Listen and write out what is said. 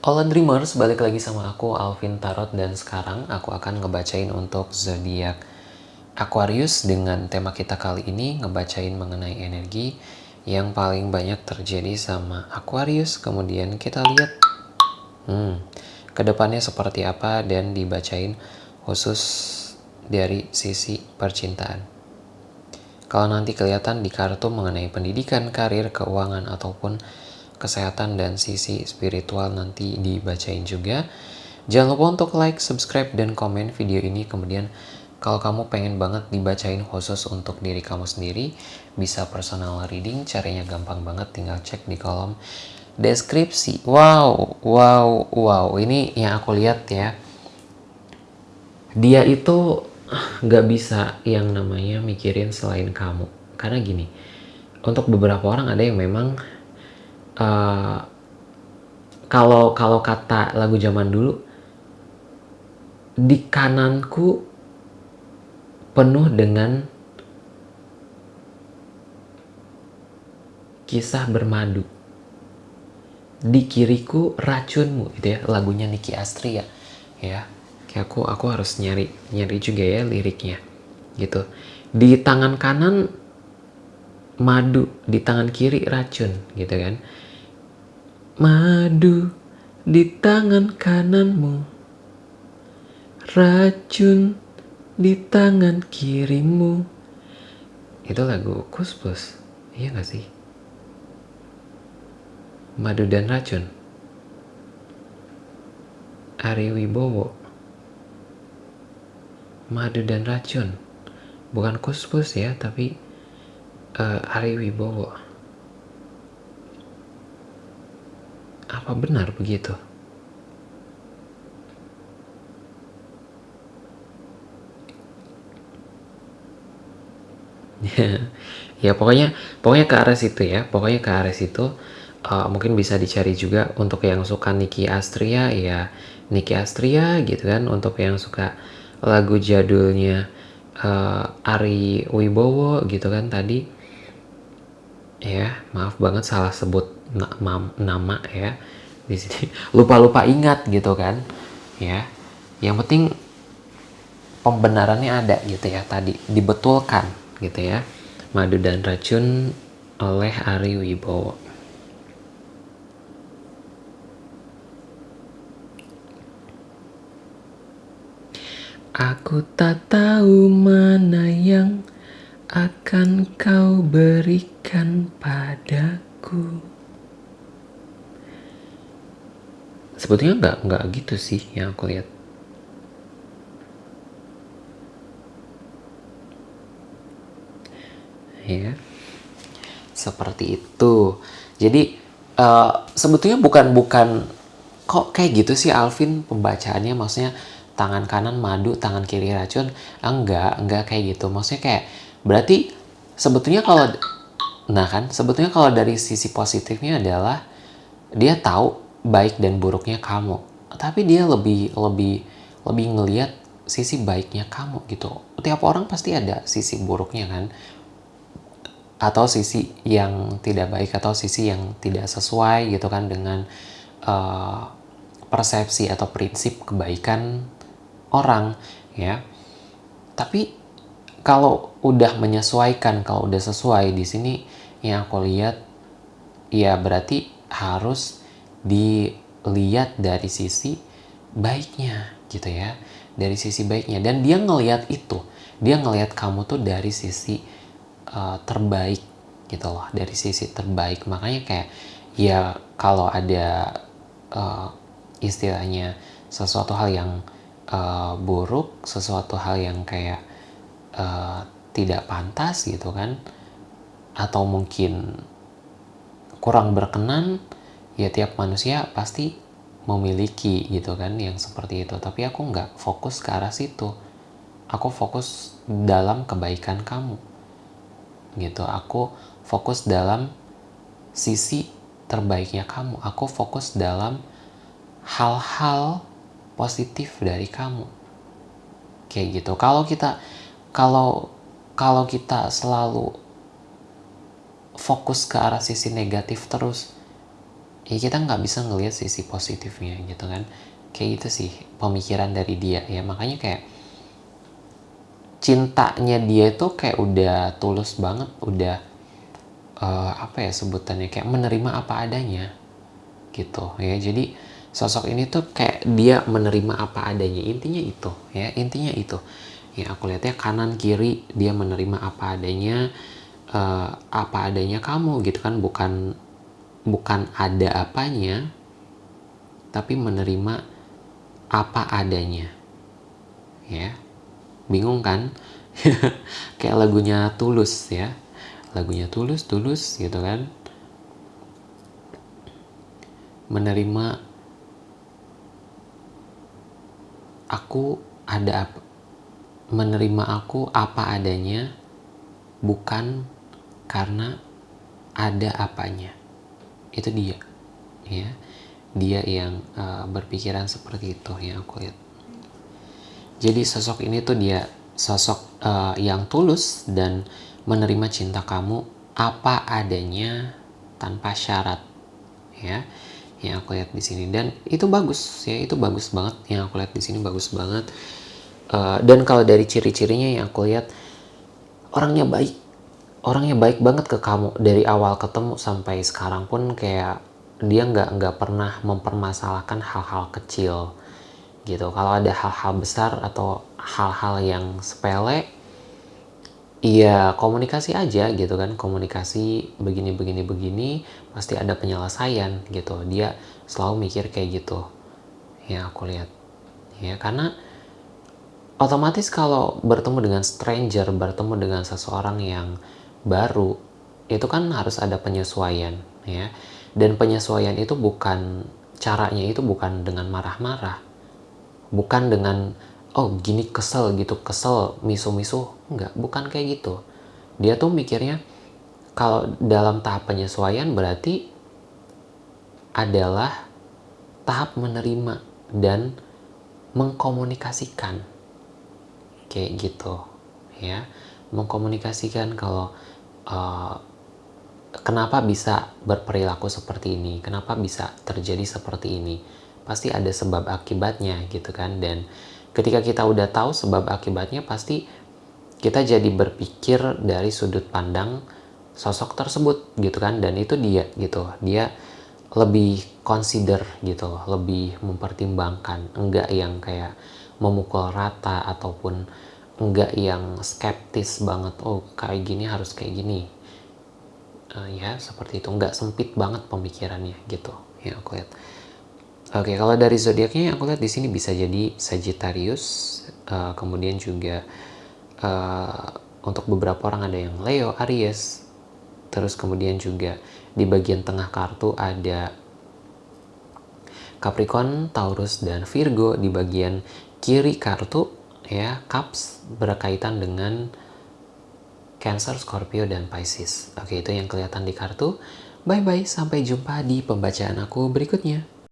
All Dreamers, balik lagi sama aku Alvin Tarot dan sekarang aku akan ngebacain untuk zodiak Aquarius dengan tema kita kali ini ngebacain mengenai energi yang paling banyak terjadi sama Aquarius. Kemudian kita lihat hmm, ke depannya seperti apa dan dibacain khusus dari sisi percintaan. Kalau nanti kelihatan di kartu mengenai pendidikan, karir, keuangan, ataupun kesehatan dan sisi spiritual nanti dibacain juga. Jangan lupa untuk like, subscribe, dan komen video ini. Kemudian kalau kamu pengen banget dibacain khusus untuk diri kamu sendiri, bisa personal reading. Caranya gampang banget, tinggal cek di kolom deskripsi. Wow, wow, wow. Ini yang aku lihat ya. Dia itu nggak bisa yang namanya mikirin selain kamu. Karena gini, untuk beberapa orang ada yang memang uh, kalau kalau kata lagu zaman dulu di kananku penuh dengan kisah bermadu. Di kiriku racunmu gitu ya lagunya Niki Astria ya. Kayak aku aku harus nyari nyari juga ya liriknya gitu. Di tangan kanan madu di tangan kiri racun gitu kan madu di tangan kananmu. Racun di tangan kirimu. Itu lagu kuspus iya gak sih? Madu dan racun. Ari Wibowo. Madu dan racun. Bukan kuspus ya tapi uh, Ari Wibowo. Apa benar begitu? ya pokoknya pokoknya ke arah situ ya. Pokoknya ke arah situ uh, mungkin bisa dicari juga untuk yang suka Niki Astria ya Niki Astria gitu kan. Untuk yang suka lagu jadulnya uh, Ari Wibowo gitu kan tadi. Ya maaf banget salah sebut nama ya di sini. Lupa-lupa ingat gitu kan. Ya. Yang penting pembenarannya ada gitu ya tadi. Dibetulkan gitu ya. Madu dan racun oleh Ari Wibowo. Aku tak tahu mana yang akan kau berikan padaku. Sebetulnya nggak nggak gitu sih yang aku lihat. Ya, seperti itu. Jadi uh, sebetulnya bukan bukan kok kayak gitu sih Alvin pembacaannya maksudnya tangan kanan madu, tangan kiri racun. Enggak, enggak kayak gitu. Maksudnya kayak Berarti sebetulnya kalau nah kan sebetulnya kalau dari sisi positifnya adalah dia tahu baik dan buruknya kamu. Tapi dia lebih lebih lebih ngelihat sisi baiknya kamu gitu. Tiap orang pasti ada sisi buruknya kan atau sisi yang tidak baik atau sisi yang tidak sesuai gitu kan dengan uh, persepsi atau prinsip kebaikan orang ya tapi kalau udah menyesuaikan, kalau udah sesuai di sini yang aku lihat ya berarti harus dilihat dari sisi baiknya gitu ya. Dari sisi baiknya dan dia ngelihat itu. Dia ngelihat kamu tuh dari sisi uh, terbaik gitu loh, dari sisi terbaik. Makanya kayak ya kalau ada uh, istilahnya sesuatu hal yang uh, buruk, sesuatu hal yang kayak uh, tidak pantas gitu kan atau mungkin kurang berkenan ya tiap manusia pasti memiliki gitu kan yang seperti itu. Tapi aku nggak fokus ke arah situ. Aku fokus dalam kebaikan kamu. Gitu. Aku fokus dalam sisi terbaiknya kamu. Aku fokus dalam hal-hal positif dari kamu. Kayak gitu. Kalau kita kalau kalau kita selalu fokus ke arah sisi negatif terus ya kita nggak bisa ngelihat sisi positifnya gitu kan. Kayak gitu sih pemikiran dari dia. Ya makanya kayak cintanya dia itu kayak udah tulus banget udah uh, apa ya sebutannya kayak menerima apa adanya gitu ya. Jadi sosok ini tuh kayak dia menerima apa adanya. Intinya itu ya intinya itu. Ya aku lihatnya kanan kiri dia menerima apa adanya uh, apa adanya kamu gitu kan bukan bukan ada apanya tapi menerima apa adanya. Ya bingung kan? Kayak lagunya tulus ya. Lagunya tulus tulus gitu kan? Menerima aku ada apa menerima aku apa adanya bukan karena ada apanya itu dia ya. Dia yang uh, berpikiran seperti itu yang aku lihat. Jadi sosok ini tuh dia sosok uh, yang tulus dan menerima cinta kamu apa adanya tanpa syarat ya yang aku lihat di sini. Dan itu bagus ya itu bagus banget. Yang aku lihat di sini bagus banget. Uh, dan kalau dari ciri-cirinya yang aku lihat orangnya baik orangnya baik banget ke kamu dari awal ketemu sampai sekarang pun kayak dia nggak nggak pernah mempermasalahkan hal-hal kecil gitu. Kalau ada hal-hal besar atau hal-hal yang sepele iya komunikasi aja gitu kan. Komunikasi begini begini begini pasti ada penyelesaian gitu. Dia selalu mikir kayak gitu. Ya aku lihat. Ya karena otomatis kalau bertemu dengan stranger bertemu dengan seseorang yang baru itu kan harus ada penyesuaian ya. Dan penyesuaian itu bukan caranya itu bukan dengan marah-marah. Bukan dengan oh gini kesel gitu kesel misu-misu enggak bukan kayak gitu. Dia tuh mikirnya kalau dalam tahap penyesuaian berarti adalah tahap menerima dan mengkomunikasikan. Kayak gitu ya. Mengkomunikasikan kalau uh, kenapa bisa berperilaku seperti ini? Kenapa bisa terjadi seperti ini? Pasti ada sebab akibatnya gitu kan? Dan ketika kita udah tahu sebab akibatnya pasti kita jadi berpikir dari sudut pandang sosok tersebut gitu kan? Dan itu dia gitu. Dia lebih consider gitu lebih mempertimbangkan. Enggak yang kayak memukul rata ataupun enggak yang skeptis banget oh kayak gini harus kayak gini. Uh, ya seperti itu. Enggak sempit banget pemikirannya gitu. Ya aku lihat. Oke kalau dari zodiaknya aku lihat di sini bisa jadi Sagittarius uh, kemudian juga uh, untuk beberapa orang ada yang Leo Aries terus kemudian juga di bagian tengah kartu ada Capricorn, Taurus, dan Virgo di bagian kiri kartu ya cups berkaitan dengan Cancer, Scorpio, dan Pisces. Oke, itu yang kelihatan di kartu. Bye-bye, sampai jumpa di pembacaan aku berikutnya.